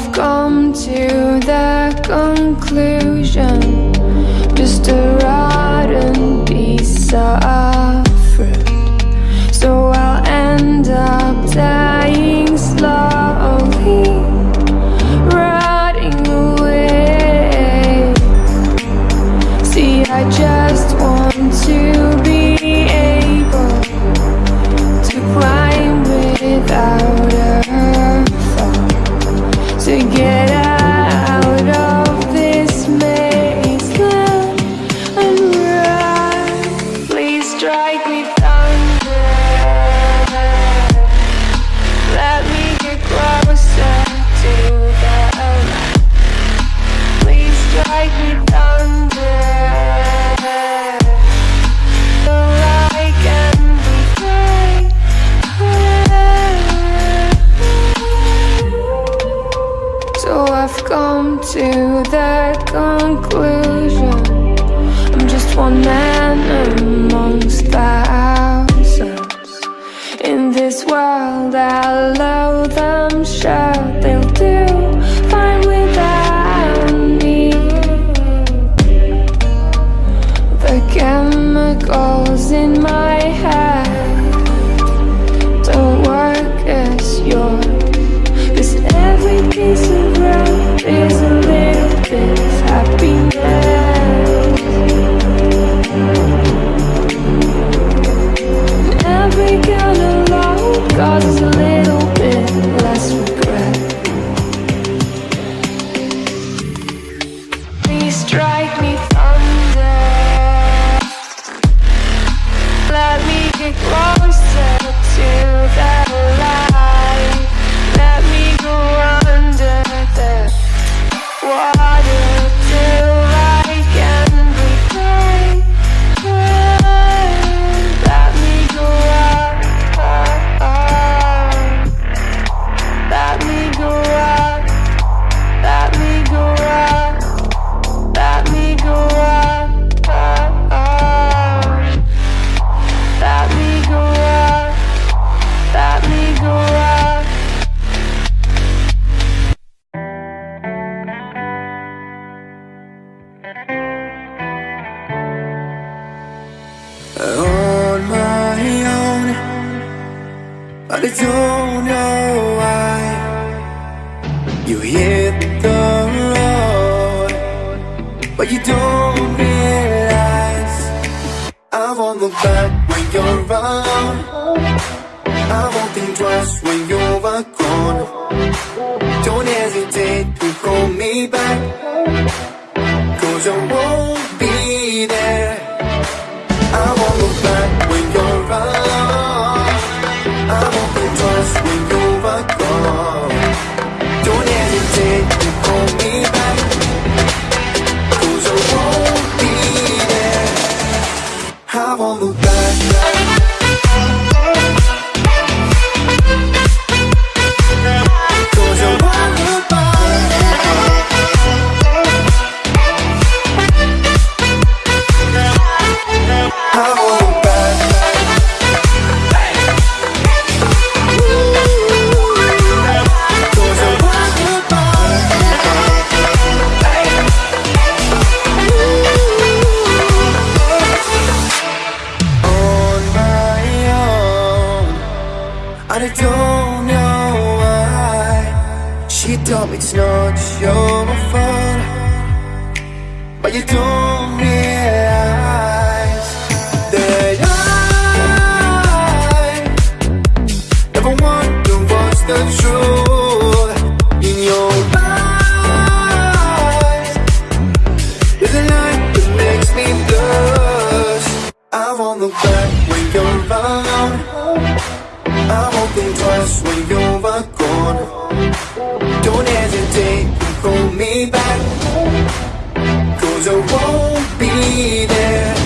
I've come to the conclusion Just a rotten piece of to that conclusion. I'm just one man amongst thousands. In this world I love look back when you're around I won't think twice when you're gone Don't hesitate to call me back Cause I won't be there. told me it's not your fault But you told me lies That I Never to what's the truth In your eyes. There's a light that makes me blush. I want the back when you're around I won't think twice when you're gone. Don't hesitate, hold me back Cause I won't be there.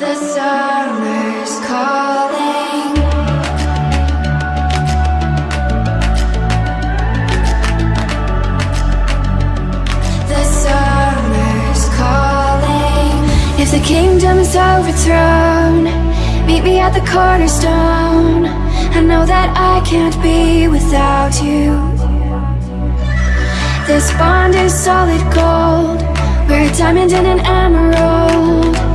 The summer's calling. The summer's calling. If the kingdom's overthrown, meet me at the cornerstone. I know that I can't be without you. This bond is solid gold. We're a diamond and an emerald.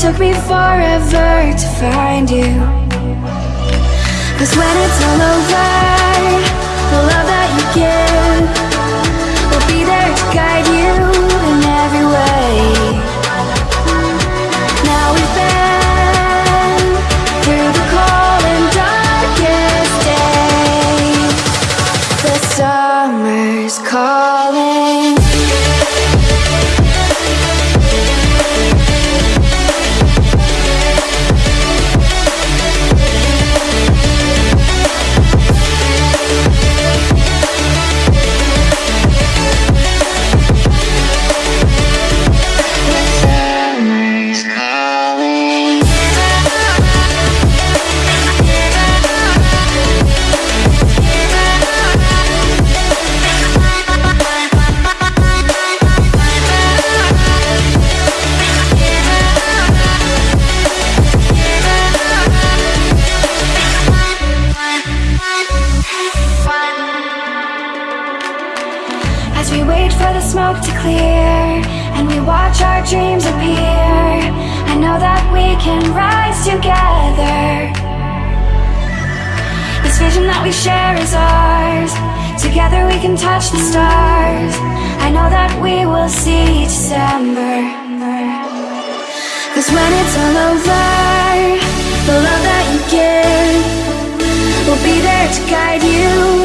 Took me forever to find you. Cause when it's all over, the love that you give will be there to guide you we share is ours. Together we can touch the stars. I know that we will see December. Cause when it's all over, the love that you give will be there to guide you